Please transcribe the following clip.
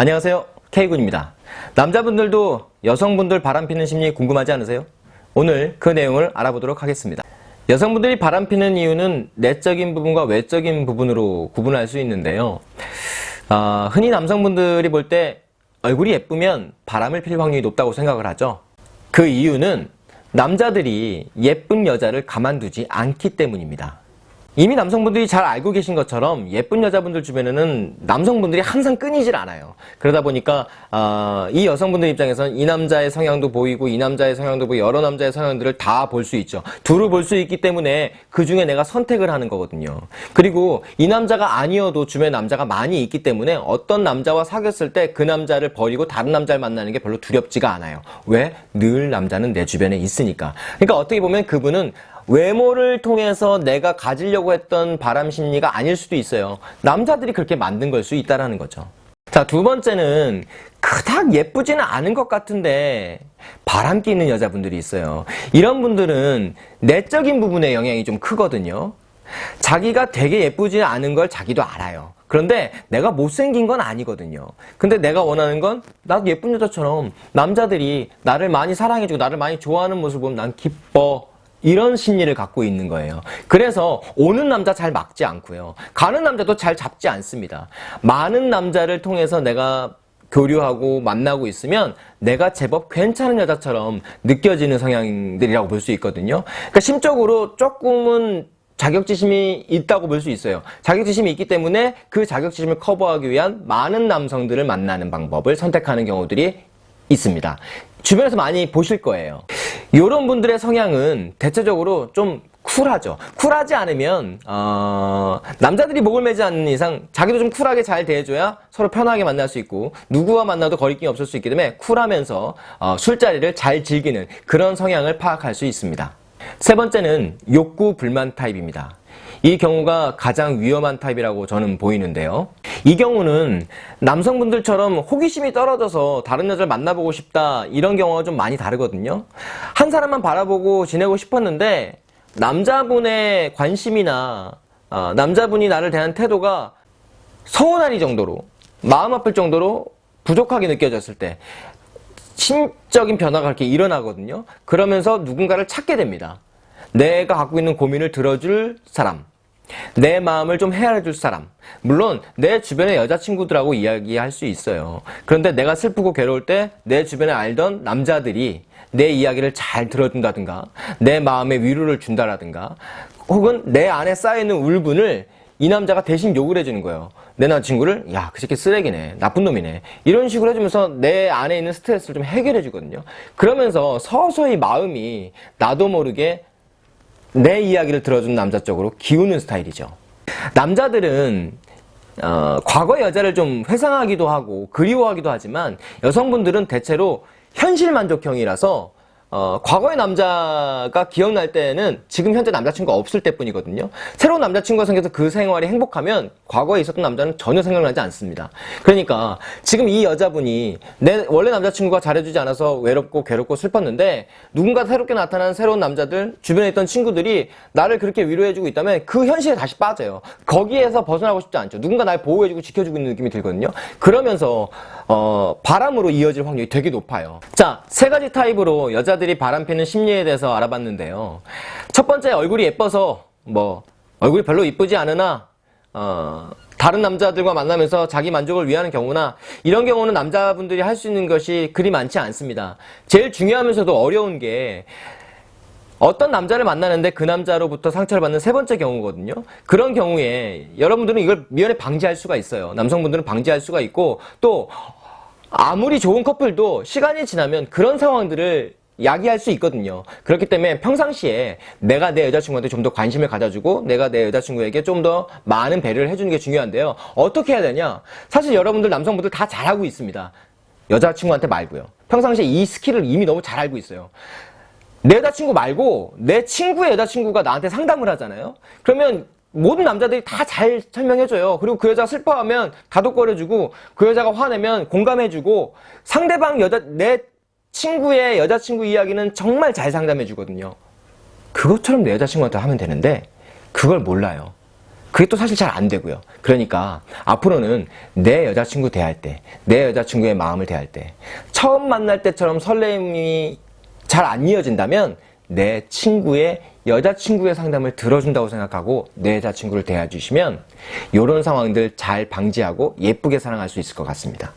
안녕하세요. K군입니다. 남자분들도 여성분들 바람피는 심리 궁금하지 않으세요? 오늘 그 내용을 알아보도록 하겠습니다. 여성분들이 바람피는 이유는 내적인 부분과 외적인 부분으로 구분할 수 있는데요. 어, 흔히 남성분들이 볼 때 얼굴이 예쁘면 바람을 필 확률이 높다고 생각을 하죠. 그 이유는 남자들이 예쁜 여자를 가만두지 않기 때문입니다 이미 남성분들이 잘 알고 계신 것처럼 예쁜 여자분들 주변에는 남성분들이 항상 끊이질 않아요. 그러다 보니까 어, 이 여성분들 입장에서는 이 남자의 성향도 보이고 이 남자의 성향도 보이고 여러 남자의 성향들을 다 볼 수 있죠. 두루 볼수 있기 때문에 그 중에 내가 선택을 하는 거거든요. 그리고 이 남자가 아니어도 주변에 남자가 많이 있기 때문에 어떤 남자와 사귀었을 때 그 남자를 버리고 다른 남자를 만나는 게 별로 두렵지가 않아요. 왜? 늘 남자는 내 주변에 있으니까. 그러니까 어떻게 보면 그분은 외모를 통해서 내가 가지려고 했던 바람 심리가 아닐 수도 있어요. 남자들이 그렇게 만든 걸 수 있다라는 거죠. 자, 두 번째는 그닥 예쁘지는 않은 것 같은데 바람기 있는 여자분들이 있어요. 이런 분들은 내적인 부분에 영향이 좀 크거든요. 자기가 되게 예쁘지 않은 걸 자기도 알아요. 그런데 내가 못생긴 건 아니거든요. 근데 내가 원하는 건 나도 예쁜 여자처럼 남자들이 나를 많이 사랑해주고 나를 많이 좋아하는 모습을 보면 난 기뻐. 이런 심리를 갖고 있는 거예요. 그래서 오는 남자 잘 막지 않고요. 가는 남자도 잘 잡지 않습니다. 많은 남자를 통해서 내가 교류하고 만나고 있으면 내가 제법 괜찮은 여자처럼 느껴지는 성향들이라고 볼 수 있거든요. 그러니까 심적으로 조금은 자격지심이 있다고 볼 수 있어요. 자격지심이 있기 때문에 그 자격지심을 커버하기 위한 많은 남성들을 만나는 방법을 선택하는 경우들이 있습니다. 주변에서 많이 보실 거예요. 이런 분들의 성향은 대체적으로 좀 쿨하죠. 쿨하지 않으면 어, 남자들이 목을 매지 않는 이상 자기도 좀 쿨하게 잘 대해줘야 서로 편하게 만날 수 있고 누구와 만나도 거리낌이 없을 수 있기 때문에 쿨하면서 어, 술자리를 잘 즐기는 그런 성향을 파악할 수 있습니다. 세 번째는 욕구 불만 타입입니다. 이 경우가 가장 위험한 타입이라고 저는 보이는데요. 이 경우는 남성분들처럼 호기심이 떨어져서 다른 여자를 만나보고 싶다 이런 경우가 좀 많이 다르거든요. 한 사람만 바라보고 지내고 싶었는데 남자분의 관심이나 어, 남자분이 나를 대한 태도가 서운하리 정도로 마음 아플 정도로 부족하게 느껴졌을 때 심적인 변화가 그렇게 일어나거든요. 그러면서 누군가를 찾게 됩니다. 내가 갖고 있는 고민을 들어줄 사람 내 마음을 좀 헤아려줄 사람. 물론 내 주변의 여자친구들하고 이야기할 수 있어요. 그런데 내가 슬프고 괴로울 때 내 주변에 알던 남자들이 내 이야기를 잘 들어준다든가 내 마음에 위로를 준다라든가 혹은 내 안에 쌓여있는 울분을 이 남자가 대신 욕을 해주는 거예요. 내 남자친구를 야 그 새끼 쓰레기네. 나쁜 놈이네. 이런 식으로 해주면서 내 안에 있는 스트레스를 좀 해결해 주거든요. 그러면서 서서히 마음이 나도 모르게 내 이야기를 들어준 남자 쪽으로 기우는 스타일이죠. 남자들은 어, 과거 여자를 좀 회상하기도 하고 그리워하기도 하지만 여성분들은 대체로 현실 만족형이라서 어, 과거의 남자가 기억날 때는 지금 현재 남자친구가 없을 때뿐이거든요. 새로운 남자친구가 생겨서 그 생활이 행복하면 과거에 있었던 남자는 전혀 생각나지 않습니다. 그러니까 지금 이 여자분이 내 원래 남자친구가 잘해주지 않아서 외롭고 괴롭고 슬펐는데 누군가 새롭게 나타난 새로운 남자들 주변에 있던 친구들이 나를 그렇게 위로해주고 있다면 그 현실에 다시 빠져요. 거기에서 벗어나고 싶지 않죠. 누군가 날 보호해주고 지켜주고 있는 느낌이 들거든요. 그러면서 어, 바람으로 이어질 확률이 되게 높아요. 자, 세 가지 타입으로 여 자들이 바람피는 심리에 대해서 알아봤는데요. 첫 번째, 얼굴이 예뻐서 뭐 얼굴이 별로 이쁘지 않으나 어, 다른 남자들과 만나면서 자기 만족을 위하는 경우나 이런 경우는 남자분들이 할 수 있는 것이 그리 많지 않습니다. 제일 중요하면서도 어려운 게 어떤 남자를 만나는데 그 남자로부터 상처를 받는 세 번째 경우거든요. 그런 경우에 여러분들은 이걸 미연에 방지할 수가 있어요. 남성분들은 방지할 수가 있고 또 아무리 좋은 커플도 시간이 지나면 그런 상황들을 야기할 수 있거든요. 그렇기 때문에 평상시에 내가 내 여자친구한테 좀 더 관심을 가져주고 내가 내 여자친구에게 좀 더 많은 배려를 해주는 게 중요한데요. 어떻게 해야 되냐? 사실 여러분들 남성분들 다 잘하고 있습니다. 여자친구한테 말고요. 평상시에 이 스킬을 이미 너무 잘 알고 있어요. 내 여자친구 말고 내 친구의 여자친구가 나한테 상담을 하잖아요. 그러면 모든 남자들이 다 잘 설명해줘요. 그리고 그 여자가 슬퍼하면 다독거려주고 그 여자가 화내면 공감해주고 상대방 여자 내 친구의 여자친구 이야기는 정말 잘 상담해 주거든요. 그것처럼 내 여자친구한테 하면 되는데 그걸 몰라요. 그게 또 사실 잘 안 되고요. 그러니까 앞으로는 내 여자친구 대할 때, 내 여자친구의 마음을 대할 때, 처음 만날 때처럼 설렘이 잘 안 이어진다면 내 친구의 여자친구의 상담을 들어준다고 생각하고 내 여자친구를 대해주시면 이런 상황들 잘 방지하고 예쁘게 사랑할 수 있을 것 같습니다.